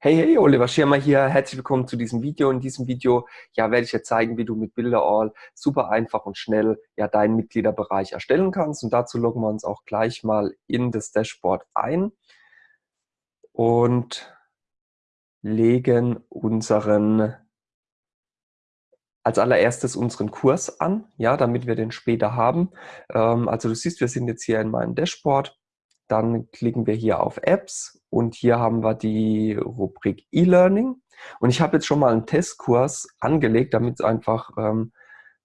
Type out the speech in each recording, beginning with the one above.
Hey, hey, Oliver Schirmer hier. Herzlich willkommen zu diesem Video. In diesem Video ja, werde ich dir zeigen, wie du mit Bilderall super einfach und schnell ja, deinen Mitgliederbereich erstellen kannst. Und dazu loggen wir uns auch gleich mal in das Dashboard ein und legen unseren als allererstes unseren Kurs an, ja, damit wir den später haben. Ähm, also du siehst, wir sind jetzt hier in meinem Dashboard. Dann klicken wir hier auf Apps und hier haben wir die Rubrik E-Learning. Und ich habe jetzt schon mal einen Testkurs angelegt, damit es einfach ähm,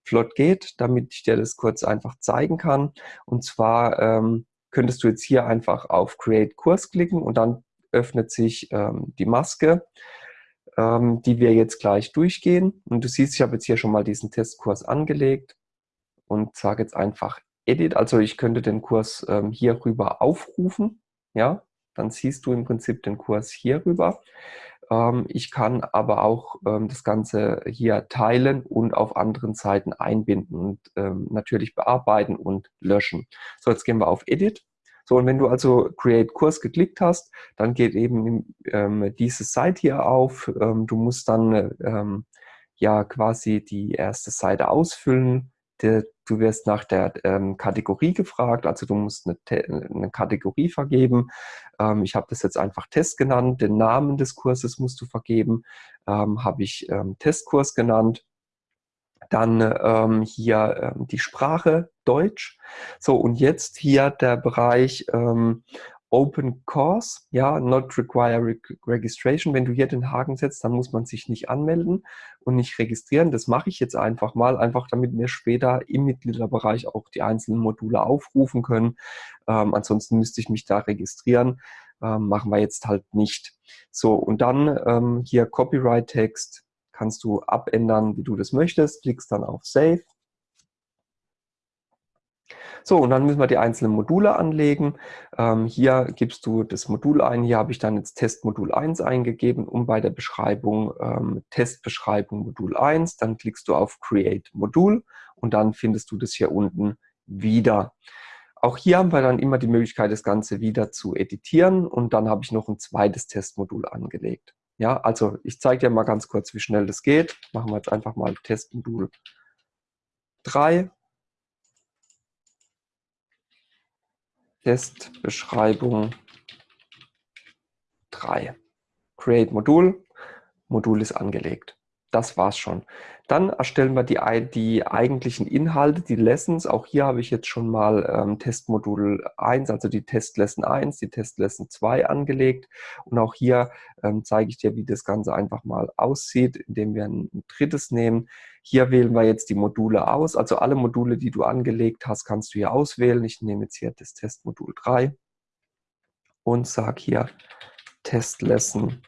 flott geht, damit ich dir das kurz einfach zeigen kann. Und zwar ähm, könntest du jetzt hier einfach auf Create Kurs klicken und dann öffnet sich ähm, die Maske, ähm, die wir jetzt gleich durchgehen. Und du siehst, ich habe jetzt hier schon mal diesen Testkurs angelegt und sage jetzt einfach Edit, also ich könnte den Kurs ähm, hier rüber aufrufen, ja, dann siehst du im Prinzip den Kurs hier rüber. Ähm, ich kann aber auch ähm, das Ganze hier teilen und auf anderen Seiten einbinden und ähm, natürlich bearbeiten und löschen. So, jetzt gehen wir auf Edit. So, und wenn du also Create Kurs geklickt hast, dann geht eben ähm, diese Seite hier auf. Ähm, du musst dann ähm, ja quasi die erste Seite ausfüllen der, du wirst nach der ähm, Kategorie gefragt, also du musst eine, eine Kategorie vergeben. Ähm, ich habe das jetzt einfach Test genannt. Den Namen des Kurses musst du vergeben. Ähm, habe ich ähm, Testkurs genannt. Dann ähm, hier ähm, die Sprache Deutsch. So, und jetzt hier der Bereich Open Course, ja, not require registration. Wenn du hier den Haken setzt, dann muss man sich nicht anmelden und nicht registrieren. Das mache ich jetzt einfach mal, einfach damit wir später im Mitgliederbereich auch die einzelnen Module aufrufen können. Ähm, ansonsten müsste ich mich da registrieren. Ähm, machen wir jetzt halt nicht. So, und dann ähm, hier Copyright-Text kannst du abändern, wie du das möchtest. Klickst dann auf Save so, und dann müssen wir die einzelnen Module anlegen. Ähm, hier gibst du das Modul ein. Hier habe ich dann jetzt Testmodul 1 eingegeben und bei der Beschreibung ähm, Testbeschreibung Modul 1. Dann klickst du auf Create Modul und dann findest du das hier unten wieder. Auch hier haben wir dann immer die Möglichkeit, das Ganze wieder zu editieren und dann habe ich noch ein zweites Testmodul angelegt. Ja, also ich zeige dir mal ganz kurz, wie schnell das geht. Machen wir jetzt einfach mal Testmodul 3 Testbeschreibung 3. Create Modul. Modul ist angelegt. Das war's schon. Dann erstellen wir die, die eigentlichen Inhalte, die Lessons. Auch hier habe ich jetzt schon mal ähm, Testmodul 1, also die Testlesson 1, die Testlesson 2 angelegt. Und auch hier ähm, zeige ich dir, wie das Ganze einfach mal aussieht, indem wir ein, ein drittes nehmen. Hier wählen wir jetzt die Module aus. Also alle Module, die du angelegt hast, kannst du hier auswählen. Ich nehme jetzt hier das Testmodul 3 und sage hier Testlesson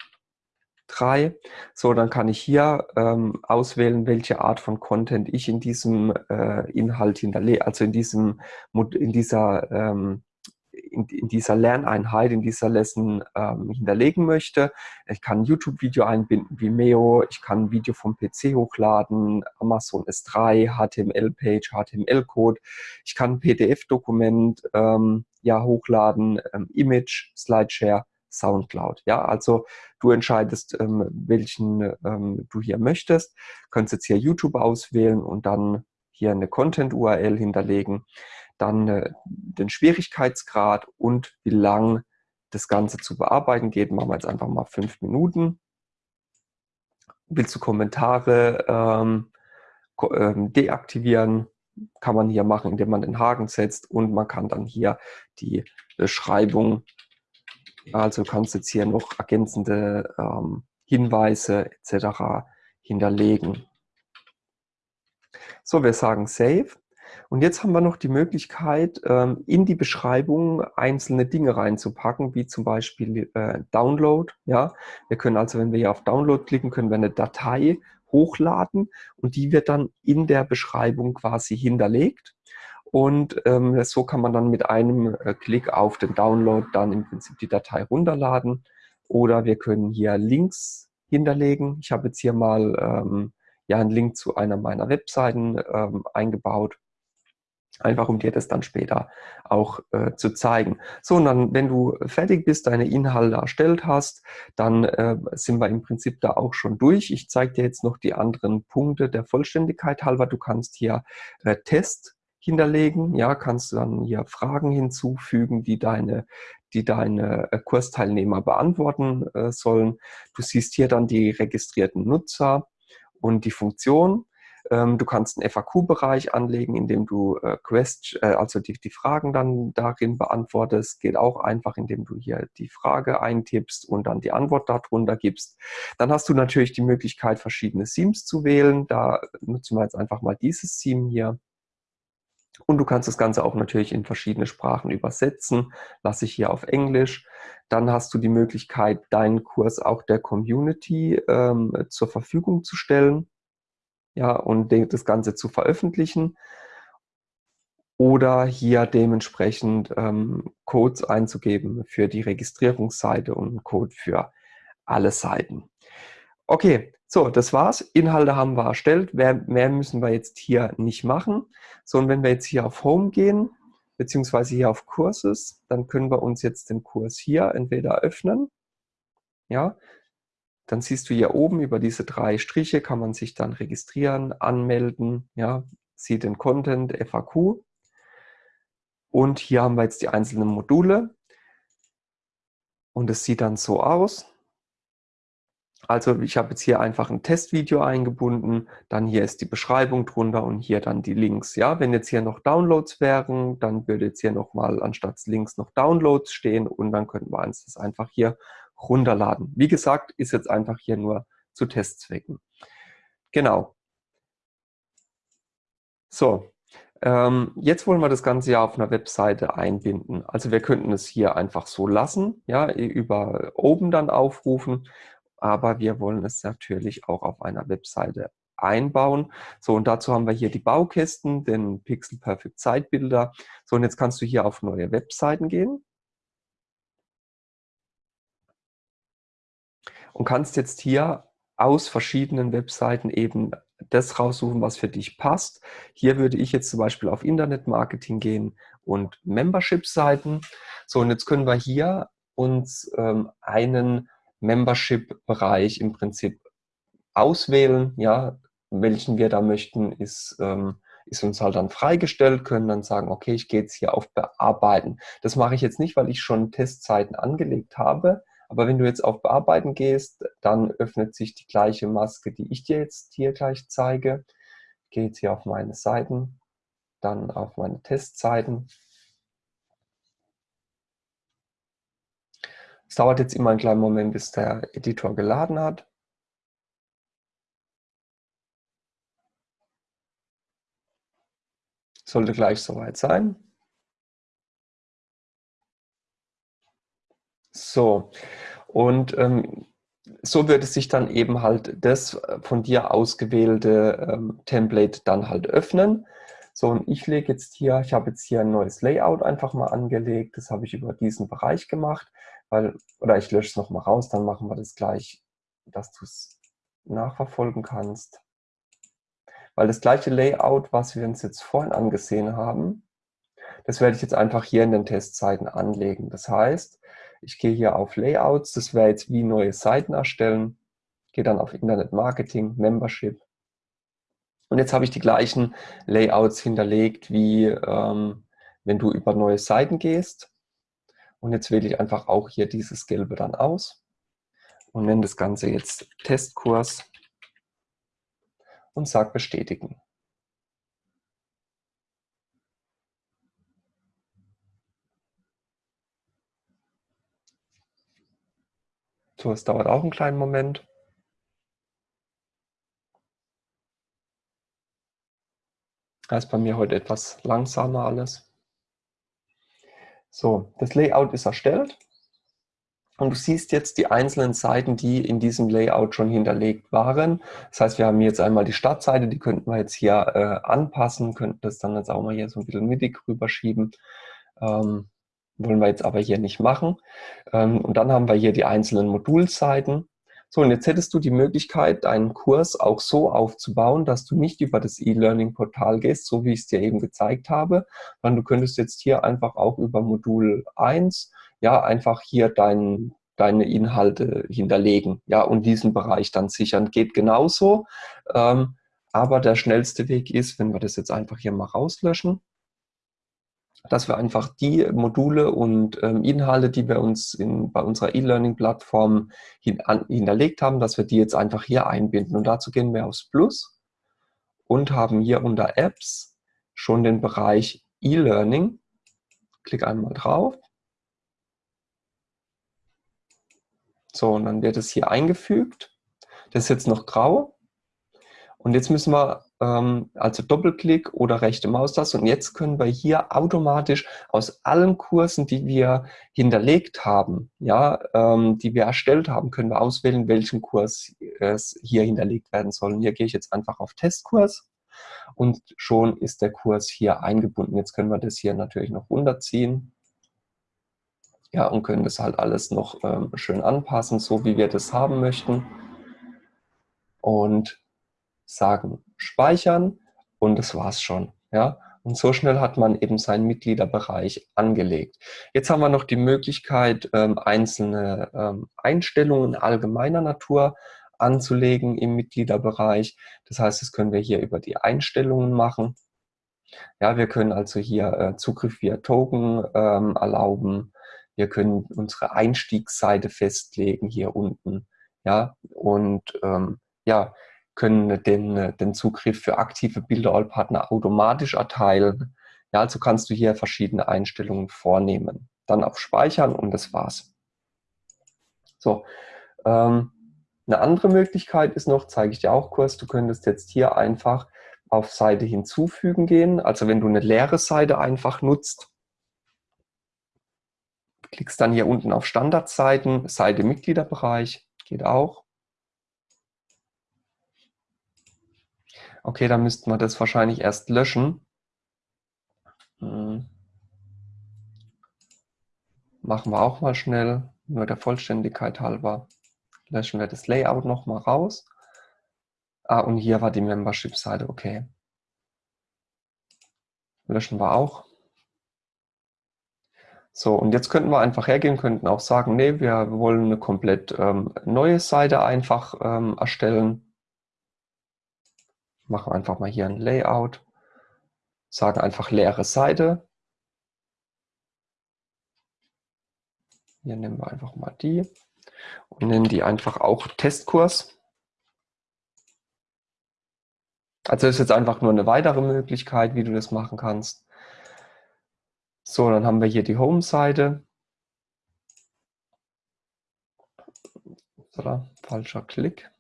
3. So, dann kann ich hier ähm, auswählen, welche Art von Content ich in diesem äh, Inhalt hinterlege, also in diesem in dieser ähm, in, in, dieser Lerneinheit, in dieser Lesson ähm, hinterlegen möchte. Ich kann ein YouTube-Video einbinden, Vimeo, ich kann ein Video vom PC hochladen, Amazon S3, HTML-Page, HTML-Code. Ich kann ein PDF-Dokument ähm, ja, hochladen, ähm, Image, Slideshare Soundcloud. Ja, also du entscheidest, ähm, welchen ähm, du hier möchtest. Könntest jetzt hier YouTube auswählen und dann hier eine Content-URL hinterlegen, dann äh, den Schwierigkeitsgrad und wie lang das Ganze zu bearbeiten geht. Machen wir jetzt einfach mal fünf Minuten. Willst du Kommentare ähm, ähm, deaktivieren? Kann man hier machen, indem man den Haken setzt und man kann dann hier die Beschreibung also kannst du jetzt hier noch ergänzende ähm, Hinweise etc. hinterlegen. So, wir sagen Save. Und jetzt haben wir noch die Möglichkeit, ähm, in die Beschreibung einzelne Dinge reinzupacken, wie zum Beispiel äh, Download. Ja, wir können also, wenn wir hier auf Download klicken, können wir eine Datei hochladen und die wird dann in der Beschreibung quasi hinterlegt. Und ähm, so kann man dann mit einem äh, Klick auf den Download dann im Prinzip die Datei runterladen. Oder wir können hier Links hinterlegen. Ich habe jetzt hier mal ähm, ja einen Link zu einer meiner Webseiten ähm, eingebaut. Einfach um dir das dann später auch äh, zu zeigen. So, und dann, wenn du fertig bist, deine Inhalte erstellt hast, dann äh, sind wir im Prinzip da auch schon durch. Ich zeige dir jetzt noch die anderen Punkte der Vollständigkeit halber. Du kannst hier äh, Test hinterlegen, ja, kannst du dann hier Fragen hinzufügen, die deine, die deine äh, Kursteilnehmer beantworten äh, sollen. Du siehst hier dann die registrierten Nutzer und die Funktion. Ähm, du kannst einen FAQ-Bereich anlegen, in dem du äh, Quest, äh, also die, die Fragen dann darin beantwortest. Geht auch einfach, indem du hier die Frage eintippst und dann die Antwort darunter gibst. Dann hast du natürlich die Möglichkeit, verschiedene Themes zu wählen. Da nutzen wir jetzt einfach mal dieses Theme hier. Und du kannst das Ganze auch natürlich in verschiedene Sprachen übersetzen. Lasse ich hier auf Englisch. Dann hast du die Möglichkeit, deinen Kurs auch der Community ähm, zur Verfügung zu stellen ja, und das Ganze zu veröffentlichen oder hier dementsprechend ähm, Codes einzugeben für die Registrierungsseite und einen Code für alle Seiten. Okay, so, das war's. Inhalte haben wir erstellt. Mehr, mehr müssen wir jetzt hier nicht machen. So, und wenn wir jetzt hier auf Home gehen, beziehungsweise hier auf Courses, dann können wir uns jetzt den Kurs hier entweder öffnen, ja, dann siehst du hier oben über diese drei Striche kann man sich dann registrieren, anmelden, ja, sieht den Content, FAQ. Und hier haben wir jetzt die einzelnen Module. Und es sieht dann so aus. Also ich habe jetzt hier einfach ein Testvideo eingebunden, dann hier ist die Beschreibung drunter und hier dann die Links. Ja, wenn jetzt hier noch Downloads wären, dann würde jetzt hier nochmal anstatt Links noch Downloads stehen und dann könnten wir uns das einfach hier runterladen. Wie gesagt, ist jetzt einfach hier nur zu Testzwecken. Genau. So, ähm, jetzt wollen wir das Ganze ja auf einer Webseite einbinden. Also wir könnten es hier einfach so lassen, ja, über oben dann aufrufen, aber wir wollen es natürlich auch auf einer Webseite einbauen. So, und dazu haben wir hier die Baukästen, den Pixel Perfect Zeitbilder. So, und jetzt kannst du hier auf neue Webseiten gehen. und kannst jetzt hier aus verschiedenen Webseiten eben das raussuchen, was für dich passt. Hier würde ich jetzt zum Beispiel auf Internetmarketing gehen und Membership-Seiten. So, und jetzt können wir hier uns ähm, einen Membership-Bereich im Prinzip auswählen. Ja, welchen wir da möchten, ist, ähm, ist uns halt dann freigestellt, können dann sagen, okay, ich gehe jetzt hier auf Bearbeiten. Das mache ich jetzt nicht, weil ich schon Testzeiten angelegt habe, aber wenn du jetzt auf Bearbeiten gehst, dann öffnet sich die gleiche Maske, die ich dir jetzt hier gleich zeige. Ich gehe jetzt hier auf meine Seiten, dann auf meine Testseiten. Es dauert jetzt immer einen kleinen Moment, bis der Editor geladen hat. Sollte gleich soweit sein. So, und ähm, so wird es sich dann eben halt das äh, von dir ausgewählte ähm, Template dann halt öffnen. So, und ich lege jetzt hier, ich habe jetzt hier ein neues Layout einfach mal angelegt. Das habe ich über diesen Bereich gemacht, weil, oder ich lösche es nochmal raus, dann machen wir das gleich, dass du es nachverfolgen kannst. Weil das gleiche Layout, was wir uns jetzt vorhin angesehen haben, das werde ich jetzt einfach hier in den Testzeiten anlegen. Das heißt, ich gehe hier auf Layouts, das wäre jetzt wie neue Seiten erstellen, gehe dann auf Internet Marketing, Membership. Und jetzt habe ich die gleichen Layouts hinterlegt, wie ähm, wenn du über neue Seiten gehst. Und jetzt wähle ich einfach auch hier dieses Gelbe dann aus und nenne das Ganze jetzt Testkurs und sage bestätigen. So, es dauert auch einen kleinen Moment. Das ist bei mir heute etwas langsamer alles. So, das Layout ist erstellt. Und du siehst jetzt die einzelnen Seiten, die in diesem Layout schon hinterlegt waren. Das heißt, wir haben jetzt einmal die Startseite, die könnten wir jetzt hier äh, anpassen, könnten das dann jetzt auch mal hier so ein bisschen mittig rüberschieben. Ähm, wollen wir jetzt aber hier nicht machen. Ähm, und dann haben wir hier die einzelnen Modulseiten. So, und jetzt hättest du die Möglichkeit, deinen Kurs auch so aufzubauen, dass du nicht über das E-Learning-Portal gehst, so wie ich es dir eben gezeigt habe, sondern du könntest jetzt hier einfach auch über Modul 1, ja, einfach hier dein, deine Inhalte hinterlegen, ja, und diesen Bereich dann sichern. Geht genauso, ähm, aber der schnellste Weg ist, wenn wir das jetzt einfach hier mal rauslöschen, dass wir einfach die Module und ähm, Inhalte, die wir uns in, bei unserer E-Learning-Plattform hin, hinterlegt haben, dass wir die jetzt einfach hier einbinden. Und dazu gehen wir aufs Plus und haben hier unter Apps schon den Bereich E-Learning. Klick einmal drauf. So, und dann wird es hier eingefügt. Das ist jetzt noch grau. Und jetzt müssen wir also Doppelklick oder rechte Maustaste. Und jetzt können wir hier automatisch aus allen Kursen, die wir hinterlegt haben, ja, ähm, die wir erstellt haben, können wir auswählen, welchen Kurs es hier hinterlegt werden soll. Und hier gehe ich jetzt einfach auf Testkurs und schon ist der Kurs hier eingebunden. Jetzt können wir das hier natürlich noch runterziehen. Ja, und können das halt alles noch ähm, schön anpassen, so wie wir das haben möchten. Und sagen speichern und das war's schon. Ja? Und so schnell hat man eben seinen Mitgliederbereich angelegt. Jetzt haben wir noch die Möglichkeit, ähm, einzelne ähm, Einstellungen allgemeiner Natur anzulegen im Mitgliederbereich. Das heißt, das können wir hier über die Einstellungen machen. Ja, wir können also hier äh, Zugriff via Token ähm, erlauben. Wir können unsere Einstiegsseite festlegen hier unten. Ja, und ja, können den, den Zugriff für aktive Bilder-All-Partner automatisch erteilen. Ja, also kannst du hier verschiedene Einstellungen vornehmen. Dann auf Speichern und das war's. So, ähm, eine andere Möglichkeit ist noch, zeige ich dir auch kurz, du könntest jetzt hier einfach auf Seite hinzufügen gehen. Also wenn du eine leere Seite einfach nutzt, klickst dann hier unten auf Standardseiten, Seite Mitgliederbereich, geht auch. Okay, dann müssten wir das wahrscheinlich erst löschen. Hm. Machen wir auch mal schnell, nur der Vollständigkeit halber. Löschen wir das Layout nochmal raus. Ah, und hier war die Membership-Seite, okay. Löschen wir auch. So, und jetzt könnten wir einfach hergehen, könnten auch sagen, nee, wir wollen eine komplett ähm, neue Seite einfach ähm, erstellen machen einfach mal hier ein Layout, sagen einfach leere Seite. Hier nehmen wir einfach mal die und nennen die einfach auch Testkurs. Also ist jetzt einfach nur eine weitere Möglichkeit, wie du das machen kannst. So, dann haben wir hier die Home-Seite. Falscher Klick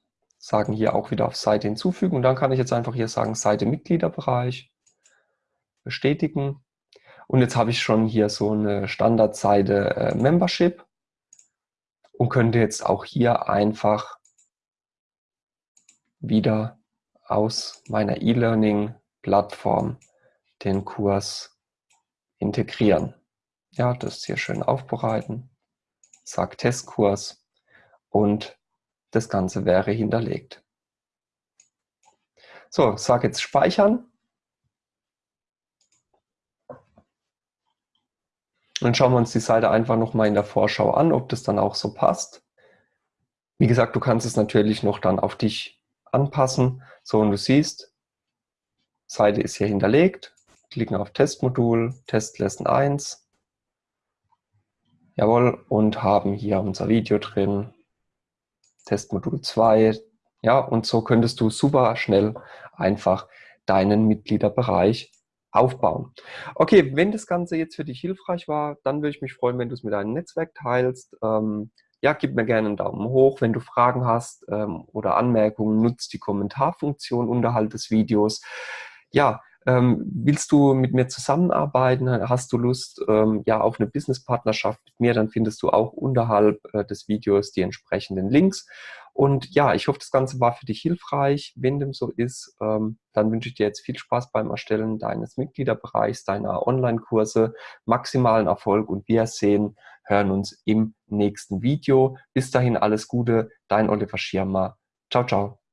sagen hier auch wieder auf Seite hinzufügen. Und dann kann ich jetzt einfach hier sagen Seite Mitgliederbereich, bestätigen. Und jetzt habe ich schon hier so eine Standardseite äh, Membership und könnte jetzt auch hier einfach wieder aus meiner E-Learning-Plattform den Kurs integrieren. Ja, das hier schön aufbereiten, sag Testkurs und das Ganze wäre hinterlegt. So, sage jetzt speichern. Dann schauen wir uns die Seite einfach nochmal in der Vorschau an, ob das dann auch so passt. Wie gesagt, du kannst es natürlich noch dann auf dich anpassen. So, und du siehst, Seite ist hier hinterlegt. Klicken auf Testmodul, Testlesson 1. Jawohl, und haben hier unser Video drin. Testmodul 2. Ja, und so könntest du super schnell einfach deinen Mitgliederbereich aufbauen. Okay, wenn das Ganze jetzt für dich hilfreich war, dann würde ich mich freuen, wenn du es mit deinem Netzwerk teilst. Ähm, ja, gib mir gerne einen Daumen hoch. Wenn du Fragen hast ähm, oder Anmerkungen, nutzt die Kommentarfunktion unterhalb des Videos. Ja, ähm, willst du mit mir zusammenarbeiten? Hast du Lust ähm, ja, auf eine Businesspartnerschaft mit mir? Dann findest du auch unterhalb äh, des Videos die entsprechenden Links. Und ja, ich hoffe, das Ganze war für dich hilfreich. Wenn dem so ist, ähm, dann wünsche ich dir jetzt viel Spaß beim Erstellen deines Mitgliederbereichs, deiner Online-Kurse, maximalen Erfolg und wir sehen hören uns im nächsten Video. Bis dahin alles Gute, dein Oliver Schirmer. Ciao, ciao.